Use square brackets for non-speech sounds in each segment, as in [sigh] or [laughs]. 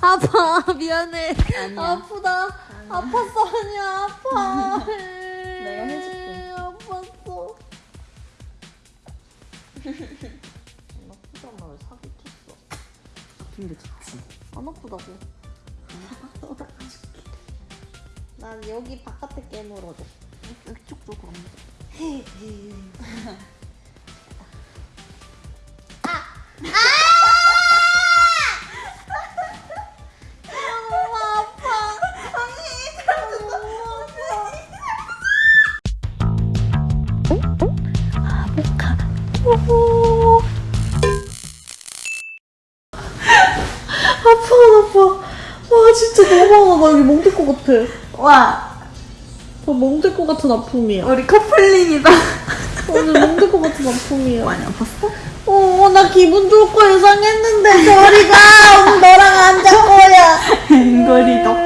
아파 미안해. 아니야. 아프다. 아팠어 아니야. 아파. [laughs] 내가 해줄게. 아팠어. 아프잖아. 왜 사기 쳤어? 아픈 게 좋지. 안 아프다고. 난 여기 바깥에 깨물어줘. 이쪽 쪽으로. [laughs] 아파 아파. 와 진짜 너무 아파 나 여기 멍들 것 같아. 와, 나 멍들 것 같은 아픔이야. 우리 커플링이다. 오늘 멍들 것 같은 아픔이야. 많이 아팠어? 어, 나 기분 좋을 거 예상했는데 저리 가 오늘 너랑 안잘 거야. 앵거리 덕.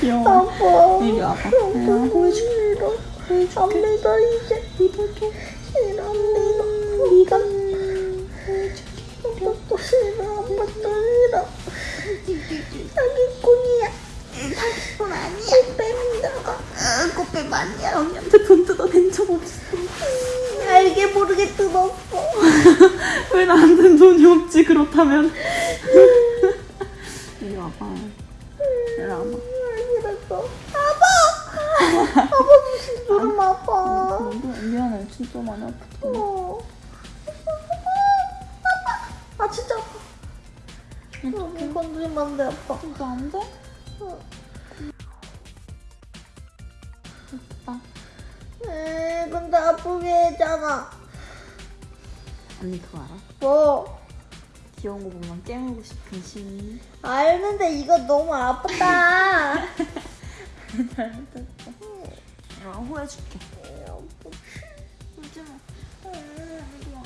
귀여워. 아파. 이리 와봐. 보고 싫어 안 믿어 이제. 믿어줘 싫어 안 믿어 네가 아빠도 싫어 아빠도 싫어 사기꾼이야. 사기꾼 아니야. 꽃뱀이다가 꽃뱀 아니야. 언니한테 돈 뜯어낸 적 없어. 알게 모르게 뜯었어. [laughs] 왜 나한텐 돈이 없지, 그렇다면. [laughs] 이리 와봐. 이리 와봐. 그랬어 아빠 소름 아파 미안해. 진짜 많이 아팠어. 어. 아 진짜 아파 너무 건드리면 안 돼 아빠 진짜 안 돼? 어. 됐다. 에이 근데 아프게 했잖아 언니 그거 알아? 뭐 귀여운 거 보면 깨물고 싶은 심리. 알는데 이거 너무 아프다 [laughs] 잘못했어. 나 호해줄게. 울지 마. 이리 와.